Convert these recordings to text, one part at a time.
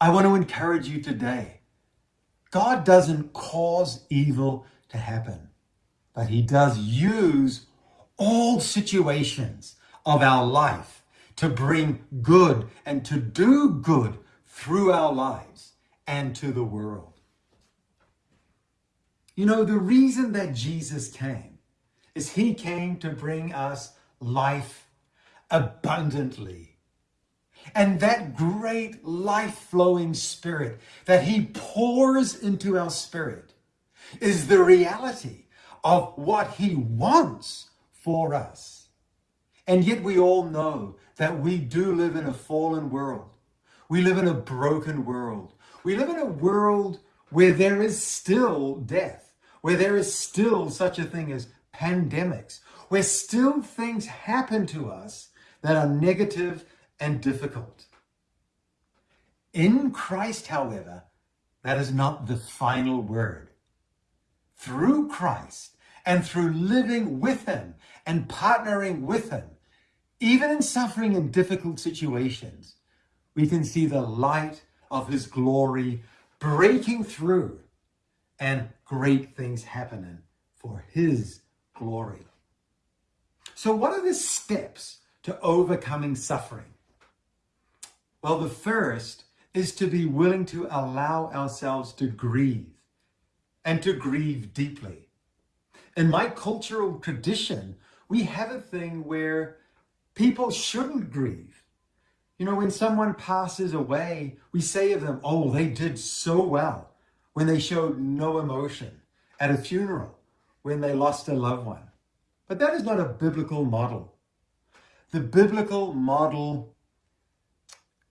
I want to encourage you today. God doesn't cause evil to happen, but he does use all situations of our life to bring good and to do good through our lives and to the world. You know, the reason that Jesus came is he came to bring us life abundantly. And that great life-flowing spirit that he pours into our spirit is the reality of what he wants for us. And yet we all know that we do live in a fallen world. We live in a broken world. We live in a world where there is still death where there is still such a thing as pandemics, where still things happen to us that are negative and difficult. In Christ, however, that is not the final word. Through Christ and through living with him and partnering with him, even in suffering in difficult situations, we can see the light of his glory breaking through and great things happening for his glory. So what are the steps to overcoming suffering? Well, the first is to be willing to allow ourselves to grieve and to grieve deeply. In my cultural tradition, we have a thing where people shouldn't grieve. You know, when someone passes away, we say of them, oh, they did so well when they showed no emotion at a funeral when they lost a loved one. But that is not a biblical model. The biblical model,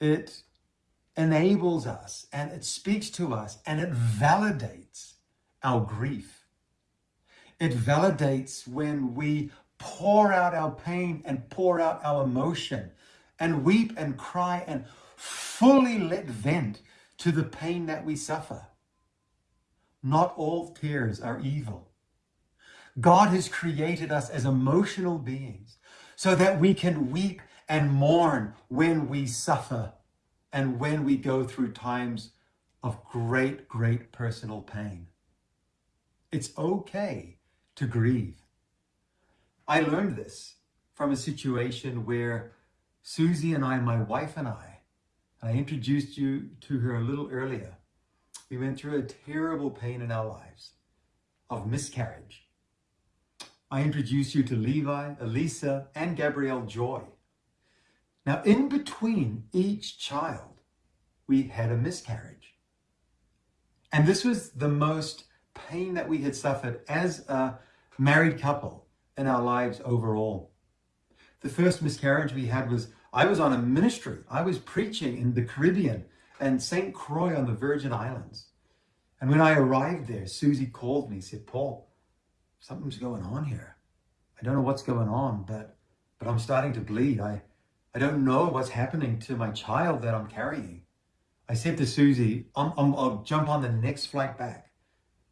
it enables us and it speaks to us and it validates our grief. It validates when we pour out our pain and pour out our emotion and weep and cry and fully let vent to the pain that we suffer. Not all tears are evil. God has created us as emotional beings so that we can weep and mourn when we suffer and when we go through times of great, great personal pain. It's okay to grieve. I learned this from a situation where Susie and I, my wife and I, and I introduced you to her a little earlier, we went through a terrible pain in our lives of miscarriage. I introduced you to Levi, Elisa, and Gabrielle Joy. Now, in between each child, we had a miscarriage. And this was the most pain that we had suffered as a married couple in our lives overall. The first miscarriage we had was, I was on a ministry. I was preaching in the Caribbean and St. Croix on the Virgin Islands. And when I arrived there, Susie called me, said, Paul, something's going on here. I don't know what's going on, but but I'm starting to bleed. I, I don't know what's happening to my child that I'm carrying. I said to Susie, I'm, I'm, I'll jump on the next flight back.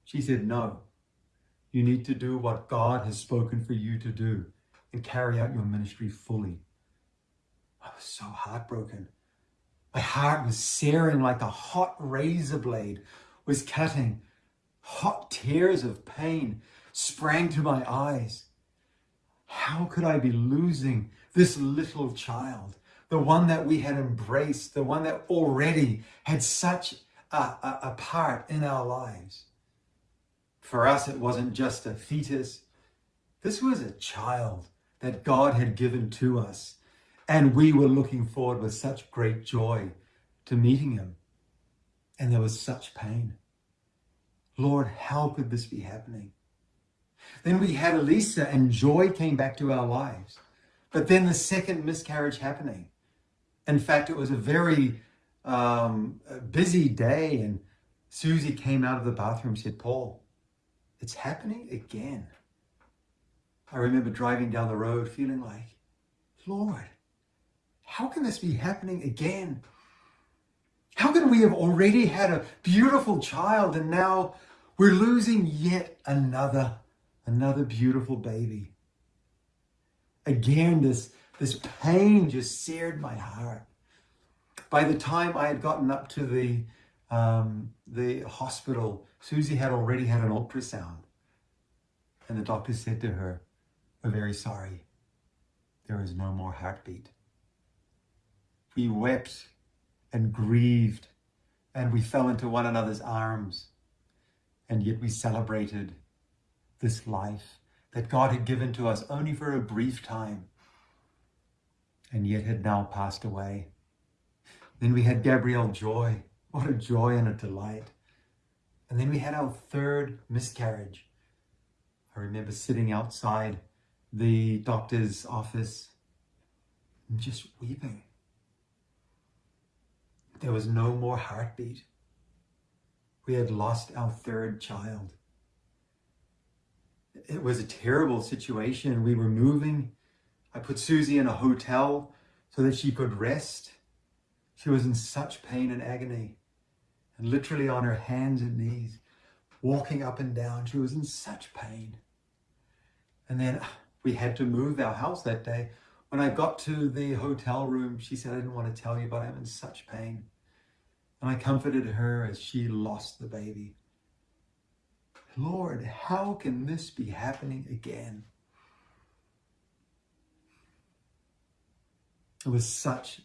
She said, no, you need to do what God has spoken for you to do and carry out your ministry fully. I was so heartbroken. My heart was searing like a hot razor blade was cutting. Hot tears of pain sprang to my eyes. How could I be losing this little child, the one that we had embraced, the one that already had such a, a, a part in our lives? For us, it wasn't just a fetus. This was a child that God had given to us. And we were looking forward with such great joy to meeting him. And there was such pain. Lord, how could this be happening? Then we had Elisa and joy came back to our lives. But then the second miscarriage happening. In fact, it was a very um, busy day and Susie came out of the bathroom and said, Paul, it's happening again. I remember driving down the road feeling like, Lord, how can this be happening again? How can we have already had a beautiful child and now we're losing yet another, another beautiful baby? Again, this, this pain just seared my heart. By the time I had gotten up to the, um, the hospital, Susie had already had an ultrasound. And the doctor said to her, we're very sorry. There is no more heartbeat. We wept and grieved and we fell into one another's arms. And yet we celebrated this life that God had given to us only for a brief time and yet had now passed away. Then we had Gabrielle Joy. What a joy and a delight. And then we had our third miscarriage. I remember sitting outside the doctor's office and just weeping. There was no more heartbeat. We had lost our third child. It was a terrible situation. We were moving. I put Susie in a hotel so that she could rest. She was in such pain and agony and literally on her hands and knees, walking up and down. She was in such pain. And then we had to move our house that day. When I got to the hotel room, she said, I didn't want to tell you, but I'm in such pain. And I comforted her as she lost the baby. Lord, how can this be happening again? It was such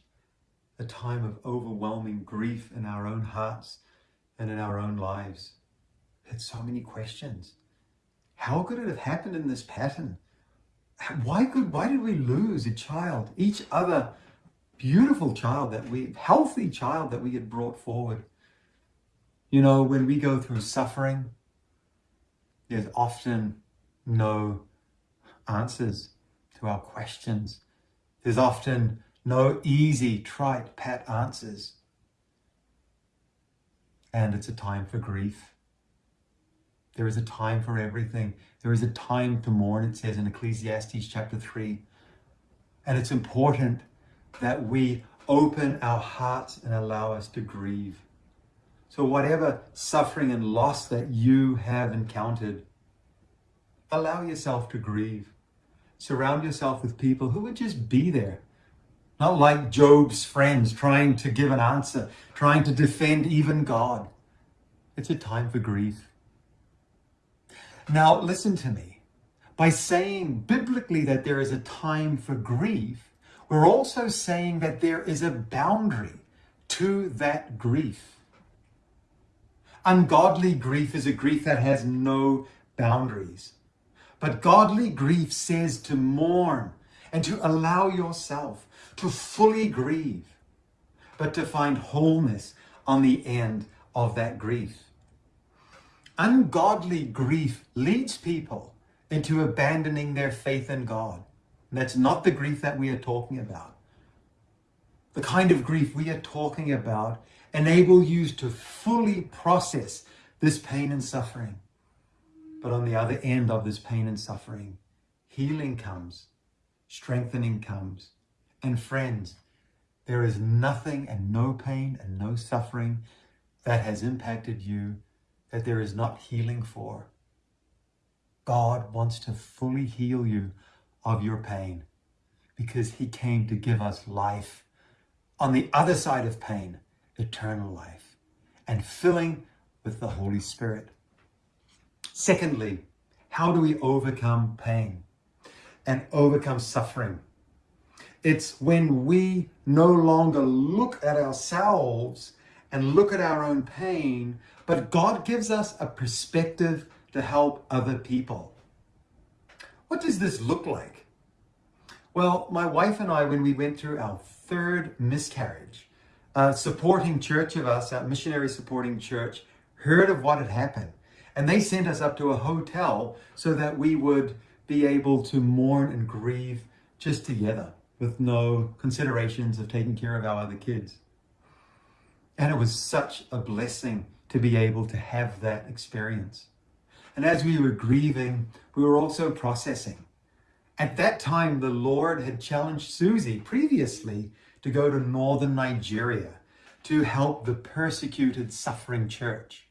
a time of overwhelming grief in our own hearts and in our own lives. We had so many questions. How could it have happened in this pattern? Why could why did we lose a child, each other beautiful child that we healthy child that we had brought forward? You know, when we go through suffering, there's often no answers to our questions. There's often no easy, trite, pat answers. And it's a time for grief. There is a time for everything. There is a time to mourn, it says in Ecclesiastes chapter 3. And it's important that we open our hearts and allow us to grieve. So whatever suffering and loss that you have encountered, allow yourself to grieve. Surround yourself with people who would just be there. Not like Job's friends trying to give an answer, trying to defend even God. It's a time for grief. Now, listen to me. By saying biblically that there is a time for grief, we're also saying that there is a boundary to that grief. Ungodly grief is a grief that has no boundaries. But godly grief says to mourn and to allow yourself to fully grieve, but to find wholeness on the end of that grief. Ungodly grief leads people into abandoning their faith in God. And that's not the grief that we are talking about. The kind of grief we are talking about enable you to fully process this pain and suffering. But on the other end of this pain and suffering, healing comes, strengthening comes. And friends, there is nothing and no pain and no suffering that has impacted you that there is not healing for. God wants to fully heal you of your pain because he came to give us life on the other side of pain, eternal life, and filling with the Holy Spirit. Secondly, how do we overcome pain and overcome suffering? It's when we no longer look at ourselves and look at our own pain, but God gives us a perspective to help other people. What does this look like? Well, my wife and I, when we went through our third miscarriage, a supporting church of us, a missionary supporting church, heard of what had happened. And they sent us up to a hotel so that we would be able to mourn and grieve just together with no considerations of taking care of our other kids. And it was such a blessing to be able to have that experience. And as we were grieving, we were also processing. At that time, the Lord had challenged Susie previously to go to northern Nigeria to help the persecuted, suffering church.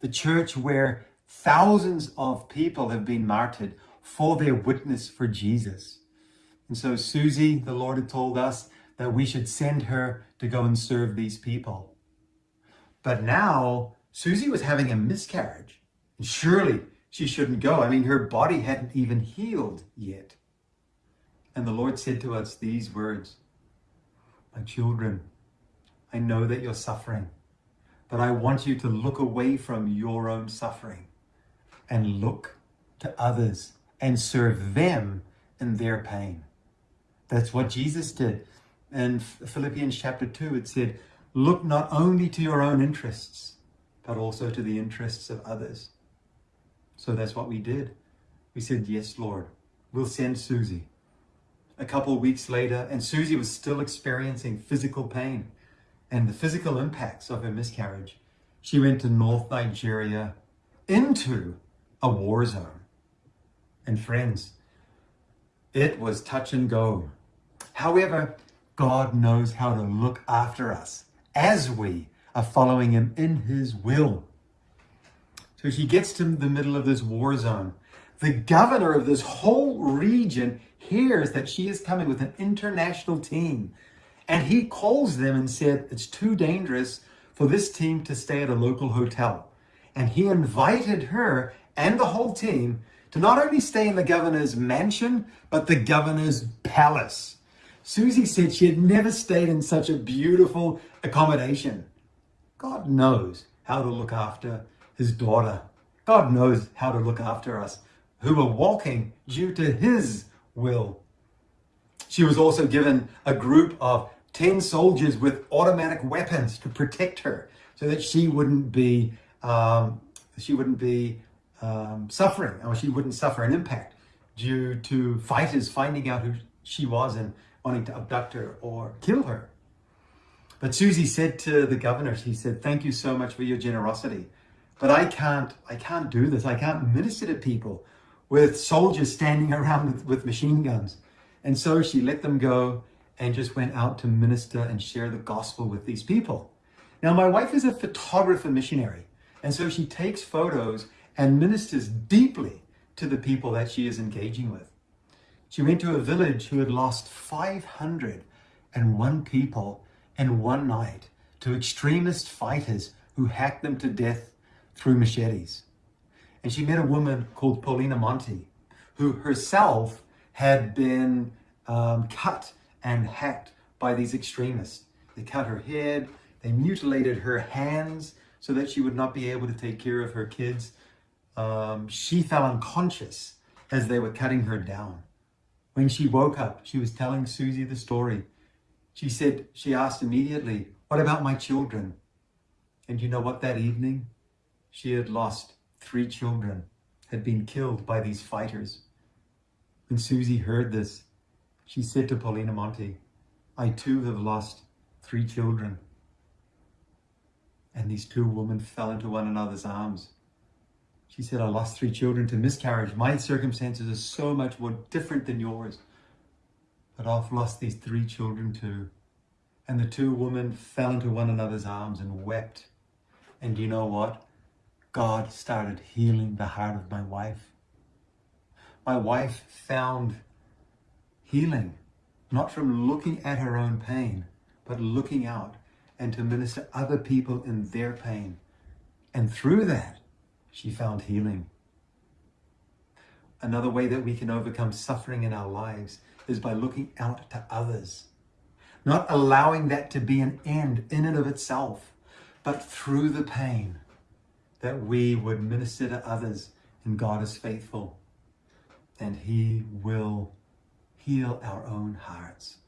The church where thousands of people have been martyred for their witness for Jesus. And so Susie, the Lord had told us that we should send her to go and serve these people. But now Susie was having a miscarriage. And surely she shouldn't go. I mean, her body hadn't even healed yet. And the Lord said to us these words, My children, I know that you're suffering, but I want you to look away from your own suffering and look to others and serve them in their pain. That's what Jesus did. In Philippians chapter 2, it said, Look not only to your own interests, but also to the interests of others. So that's what we did. We said, Yes, Lord, we'll send Susie. A couple weeks later, and Susie was still experiencing physical pain and the physical impacts of her miscarriage. She went to North Nigeria into a war zone. And friends, it was touch and go. However, God knows how to look after us as we are following him in his will. So she gets to the middle of this war zone. The governor of this whole region hears that she is coming with an international team. And he calls them and said, it's too dangerous for this team to stay at a local hotel. And he invited her and the whole team to not only stay in the governor's mansion, but the governor's palace. Susie said she had never stayed in such a beautiful accommodation. God knows how to look after his daughter. God knows how to look after us who are walking due to his will. She was also given a group of 10 soldiers with automatic weapons to protect her so that she wouldn't be um, she wouldn't be um, suffering or she wouldn't suffer an impact due to fighters finding out who she was and wanting to abduct her or kill her. But Susie said to the governor, she said, thank you so much for your generosity. But I can't, I can't do this. I can't minister to people with soldiers standing around with, with machine guns. And so she let them go and just went out to minister and share the gospel with these people. Now, my wife is a photographer missionary. And so she takes photos and ministers deeply to the people that she is engaging with. She went to a village who had lost 501 people in one night to extremist fighters who hacked them to death through machetes. And she met a woman called Paulina Monti, who herself had been um, cut and hacked by these extremists. They cut her head, they mutilated her hands so that she would not be able to take care of her kids. Um, she fell unconscious as they were cutting her down. When she woke up, she was telling Susie the story she said, she asked immediately, what about my children? And you know what, that evening, she had lost three children, had been killed by these fighters. When Susie heard this, she said to Paulina Monte, I too have lost three children. And these two women fell into one another's arms. She said, I lost three children to miscarriage. My circumstances are so much more different than yours. But I've lost these three children too. And the two women fell into one another's arms and wept. And you know what? God started healing the heart of my wife. My wife found healing, not from looking at her own pain, but looking out and to minister other people in their pain. And through that, she found healing. Another way that we can overcome suffering in our lives is by looking out to others, not allowing that to be an end in and of itself, but through the pain that we would minister to others and God is faithful and he will heal our own hearts.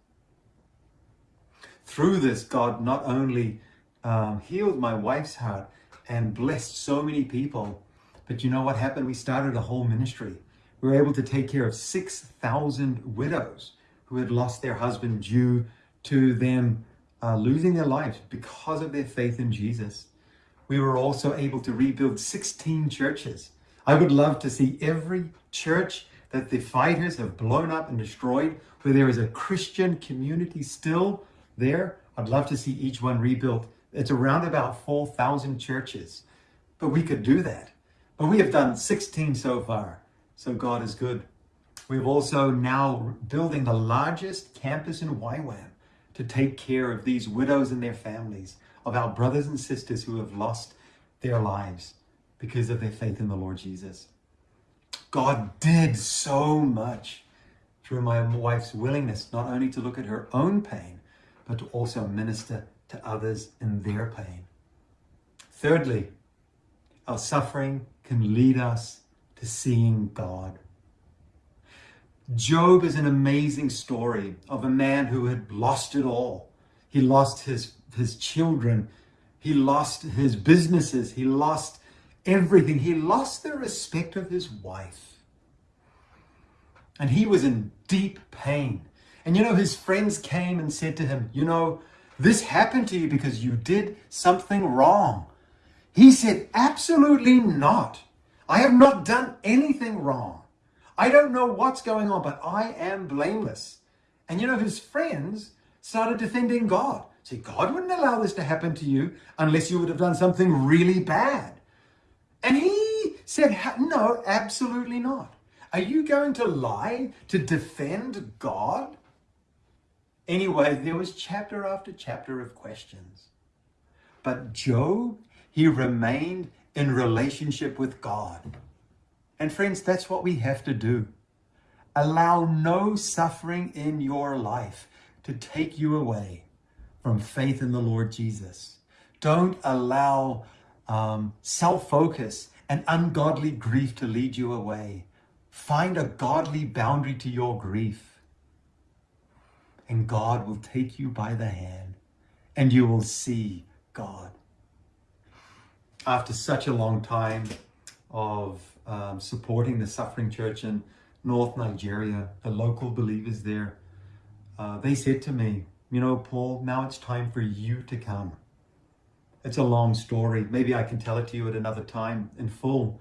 Through this, God not only um, healed my wife's heart and blessed so many people, but you know what happened? We started a whole ministry we were able to take care of 6,000 widows who had lost their husband due to them uh, losing their lives because of their faith in Jesus. We were also able to rebuild 16 churches. I would love to see every church that the fighters have blown up and destroyed, where there is a Christian community still there. I'd love to see each one rebuilt. It's around about 4,000 churches, but we could do that. But we have done 16 so far. So God is good. We've also now building the largest campus in YWAM to take care of these widows and their families, of our brothers and sisters who have lost their lives because of their faith in the Lord Jesus. God did so much through my wife's willingness not only to look at her own pain, but to also minister to others in their pain. Thirdly, our suffering can lead us to seeing God. Job is an amazing story of a man who had lost it all. He lost his, his children. He lost his businesses. He lost everything. He lost the respect of his wife. And he was in deep pain. And you know, his friends came and said to him, You know, this happened to you because you did something wrong. He said, Absolutely not. I have not done anything wrong. I don't know what's going on, but I am blameless. And you know, his friends started defending God. See, God wouldn't allow this to happen to you unless you would have done something really bad. And he said, No, absolutely not. Are you going to lie to defend God? Anyway, there was chapter after chapter of questions. But Job, he remained in relationship with God. And friends, that's what we have to do. Allow no suffering in your life to take you away from faith in the Lord Jesus. Don't allow um, self focus and ungodly grief to lead you away. Find a godly boundary to your grief. And God will take you by the hand and you will see God. After such a long time of um, supporting the suffering church in North Nigeria, the local believers there, uh, they said to me, you know, Paul, now it's time for you to come. It's a long story. Maybe I can tell it to you at another time in full.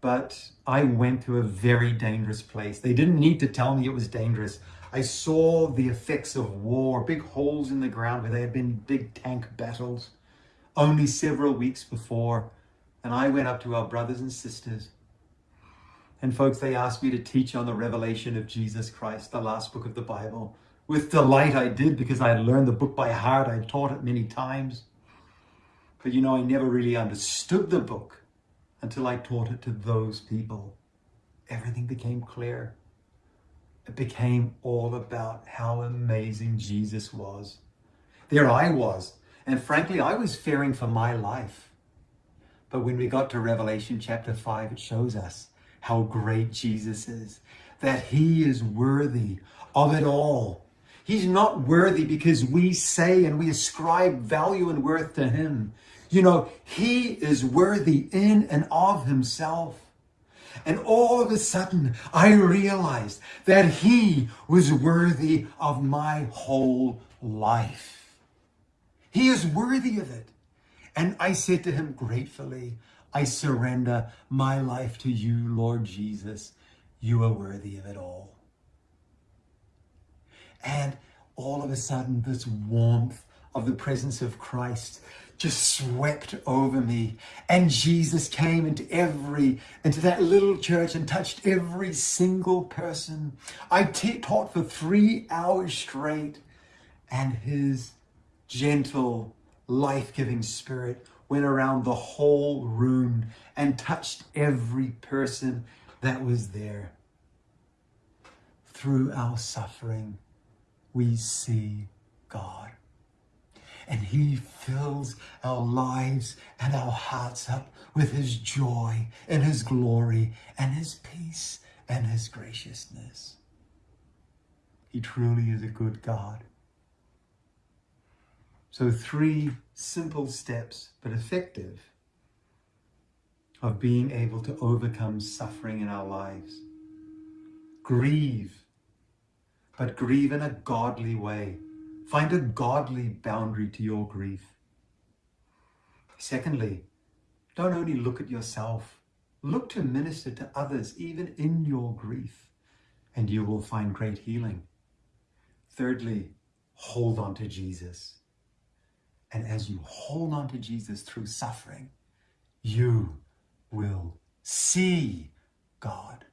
But I went to a very dangerous place. They didn't need to tell me it was dangerous. I saw the effects of war, big holes in the ground where there had been big tank battles only several weeks before. And I went up to our brothers and sisters and folks, they asked me to teach on the revelation of Jesus Christ, the last book of the Bible. With delight I did because I had learned the book by heart. I had taught it many times. But you know, I never really understood the book until I taught it to those people. Everything became clear. It became all about how amazing Jesus was. There I was. And frankly, I was fearing for my life. But when we got to Revelation chapter 5, it shows us how great Jesus is, that he is worthy of it all. He's not worthy because we say and we ascribe value and worth to him. You know, he is worthy in and of himself. And all of a sudden, I realized that he was worthy of my whole life. He is worthy of it. And I said to him gratefully, I surrender my life to you, Lord Jesus. You are worthy of it all. And all of a sudden, this warmth of the presence of Christ just swept over me. And Jesus came into every, into that little church and touched every single person. I taught for three hours straight, and his gentle, life giving spirit went around the whole room and touched every person that was there. Through our suffering, we see God. And He fills our lives and our hearts up with His joy and His glory and His peace and His graciousness. He truly is a good God. So, three simple steps, but effective, of being able to overcome suffering in our lives. Grieve, but grieve in a godly way. Find a godly boundary to your grief. Secondly, don't only look at yourself, look to minister to others, even in your grief, and you will find great healing. Thirdly, hold on to Jesus. And as you hold on to Jesus through suffering, you will see God.